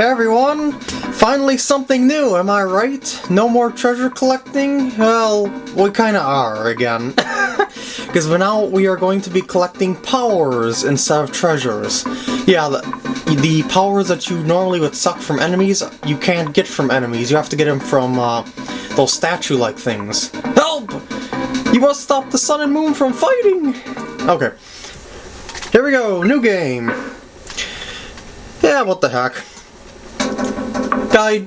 Hey everyone! Finally something new, am I right? No more treasure collecting? Well, we kinda are again. Because now we are going to be collecting powers instead of treasures. Yeah, the, the powers that you normally would suck from enemies, you can't get from enemies. You have to get them from uh, those statue-like things. Help! You must stop the sun and moon from fighting! Okay. Here we go, new game. Yeah, what the heck. Guide.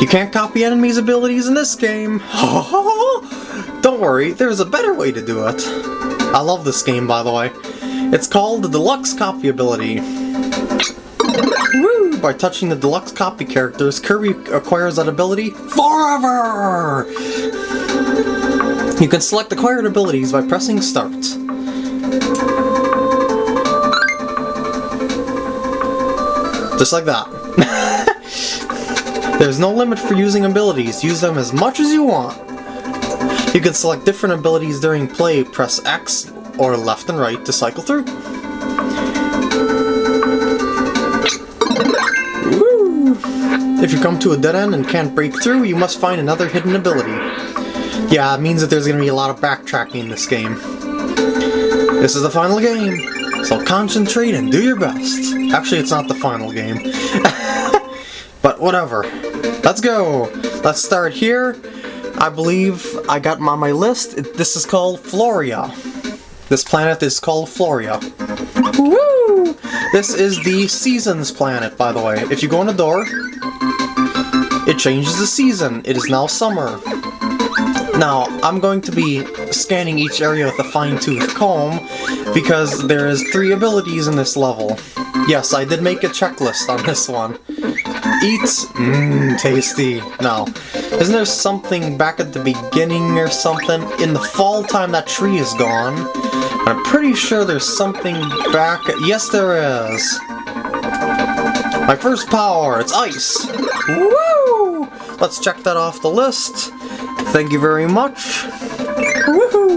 You can't copy enemies' abilities in this game. Don't worry, there's a better way to do it. I love this game, by the way. It's called the Deluxe Copy ability. Woo! By touching the Deluxe Copy characters, Kirby acquires that ability forever! You can select acquired abilities by pressing Start. Just like that. There's no limit for using abilities, use them as much as you want. You can select different abilities during play, press X or left and right to cycle through. If you come to a dead end and can't break through, you must find another hidden ability. Yeah, it means that there's going to be a lot of backtracking in this game. This is the final game. So concentrate and do your best. Actually, it's not the final game. but whatever. Let's go! Let's start here. I believe I got on my list. This is called Floria. This planet is called Floria. Woo! This is the Seasons planet, by the way. If you go in the door, it changes the season. It is now summer. Now, I'm going to be scanning each area with a fine-tooth comb because there is three abilities in this level. Yes, I did make a checklist on this one. Eat, mmm, tasty. Now, isn't there something back at the beginning or something? In the fall time that tree is gone. I'm pretty sure there's something back... Yes, there is! My first power, it's ice! Woo! Let's check that off the list. Thank you very much. Woohoo!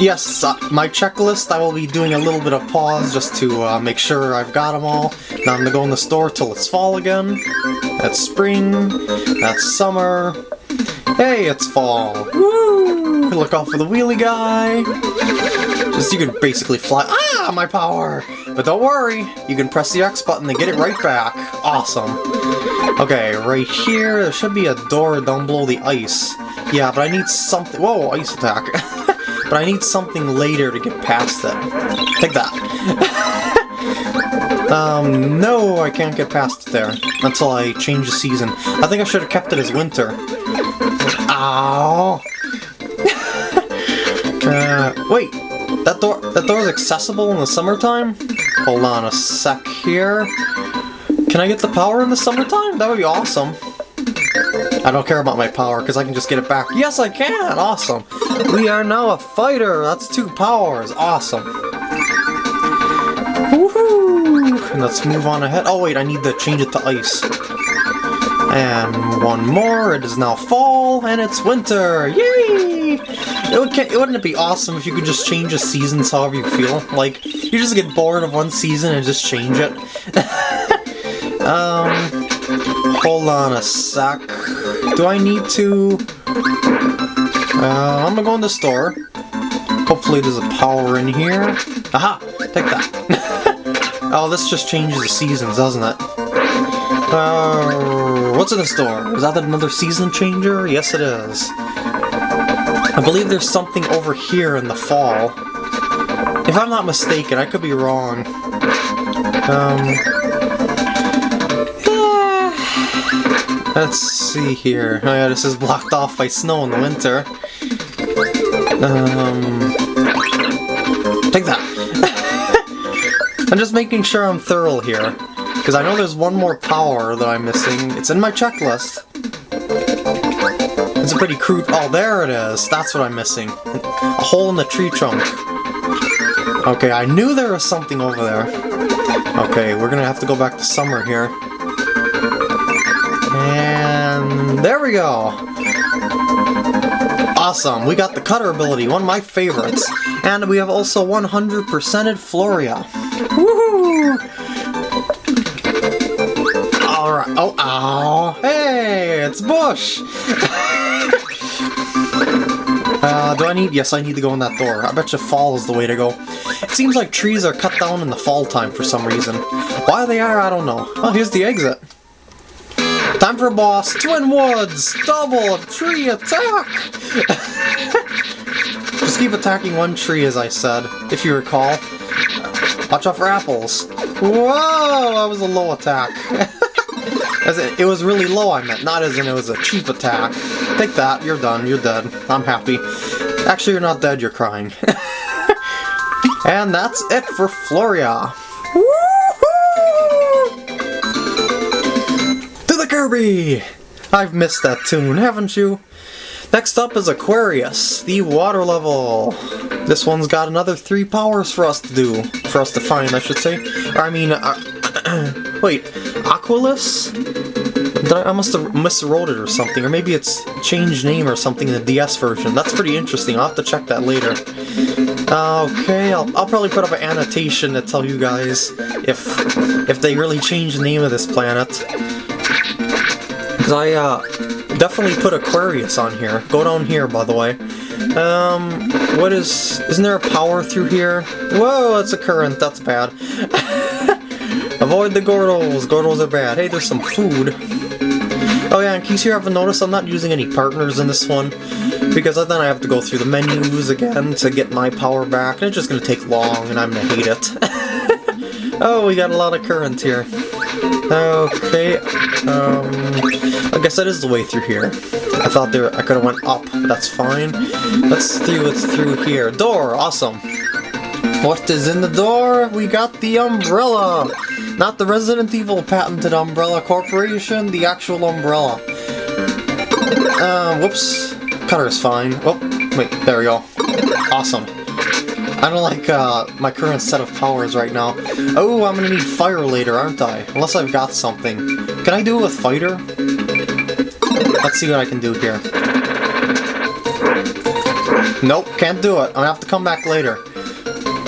Yes, uh, my checklist, I will be doing a little bit of pause just to uh, make sure I've got them all. Now I'm gonna go in the store till it's fall again. That's spring. That's summer. Hey, it's fall. Woo! Look out for the wheelie guy. Just you can basically fly. Ah, my power! But don't worry, you can press the X button to get it right back. Awesome. Okay, right here, there should be a door down below the ice. Yeah, but I need something- whoa, ice attack. but I need something later to get past it. Take that. um, no, I can't get past it there until I change the season. I think I should have kept it as winter. Ow! uh, wait, that door, that door is accessible in the summertime? Hold on a sec here. Can I get the power in the summertime? That would be awesome. I don't care about my power, because I can just get it back. Yes, I can! Awesome! We are now a fighter! That's two powers! Awesome! Woohoo! And let's move on ahead. Oh wait, I need to change it to ice. And one more, it is now fall, and it's winter! Yay! It would, wouldn't it be awesome if you could just change the seasons however you feel? Like, you just get bored of one season and just change it. Um, hold on a sec. Do I need to... Uh, I'm gonna go in the store. Hopefully there's a power in here. Aha! Take that. oh, this just changes the seasons, doesn't it? Uh, what's in the store? Is that another season changer? Yes, it is. I believe there's something over here in the fall. If I'm not mistaken, I could be wrong. Um, Let's see here. Oh yeah, this is blocked off by snow in the winter. Um, take that. I'm just making sure I'm thorough here. Because I know there's one more power that I'm missing. It's in my checklist. It's a pretty crude... Oh, there it is. That's what I'm missing. A hole in the tree trunk. Okay, I knew there was something over there. Okay, we're gonna have to go back to summer here. And there we go! Awesome, we got the cutter ability, one of my favorites. And we have also 100%ed Floria. Woohoo! Oh, oh, hey, it's Bush! uh, do I need... Yes, I need to go in that door. I bet you fall is the way to go. It seems like trees are cut down in the fall time for some reason. Why they are, I don't know. Oh, here's the exit. Time for a boss. Twin Woods! Double tree attack! Just keep attacking one tree, as I said, if you recall. Watch out for apples. Whoa! That was a low attack. as it was really low, I meant, not as in it was a cheap attack. Take that, you're done, you're dead. I'm happy. Actually, you're not dead, you're crying. and that's it for Floria. To the Kirby! I've missed that tune, haven't you? Next up is Aquarius, the water level. This one's got another three powers for us to do. For us to find, I should say. Or, I mean, uh, wait, Aquilus? I, must have miswrote it or something, or maybe it's changed name or something in the DS version. That's pretty interesting, I'll have to check that later. Okay, I'll, I'll probably put up an annotation to tell you guys if if they really changed the name of this planet. Because I, uh, definitely put Aquarius on here. Go down here, by the way. Um, what is... Isn't there a power through here? Whoa, that's a current. That's bad. Avoid the Gordos. Gordos are bad. Hey, there's some food. Oh yeah, in case you haven't noticed, I'm not using any partners in this one. Because then I have to go through the menus again to get my power back, and it's just going to take long, and I'm going to hate it. oh, we got a lot of current here. Okay, um, I guess that is the way through here. I thought there I could have went up, but that's fine. Let's see what's through here. Door, awesome. What is in the door? We got the umbrella! Not the Resident Evil patented Umbrella Corporation, the actual umbrella. Uh, whoops. Cutter's fine. Oh, wait, there we go. Awesome. I don't like uh, my current set of powers right now. Oh, I'm gonna need fire later, aren't I? Unless I've got something. Can I do it with fighter? Let's see what I can do here. Nope, can't do it. I'm gonna have to come back later.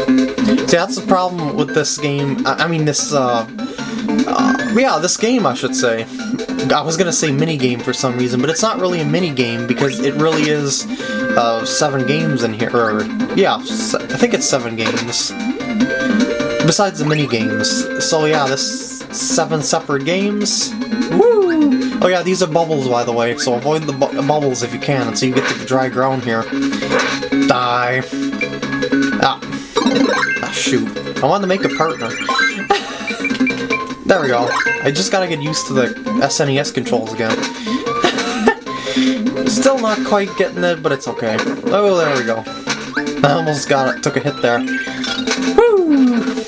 See, that's the problem with this game. I, I mean, this, uh, uh, yeah, this game, I should say. I was gonna say mini-game for some reason, but it's not really a mini-game because it really is uh, seven games in here, or, yeah, I think it's seven games. Besides the mini-games. So yeah, this seven separate games. Woo! Oh yeah, these are bubbles, by the way, so avoid the bu bubbles if you can until you get to the dry ground here. Die. Ah. Ah shoot. I wanted to make a partner. there we go. I just gotta get used to the SNES controls again. Still not quite getting it, but it's okay. Oh, there we go. I almost got it. Took a hit there. Woo!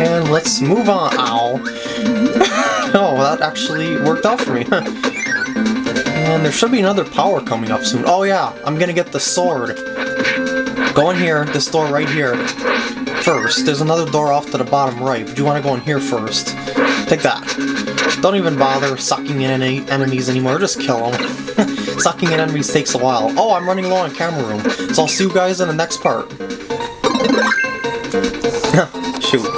And let's move on. Ow. oh, that actually worked out for me. and there should be another power coming up soon. Oh yeah, I'm gonna get the sword. Go in here, this door right here, first. There's another door off to the bottom right, but you want to go in here first. Take that. Don't even bother sucking in any enemies anymore, just kill them. sucking in enemies takes a while. Oh, I'm running low on camera room, so I'll see you guys in the next part. Shoot.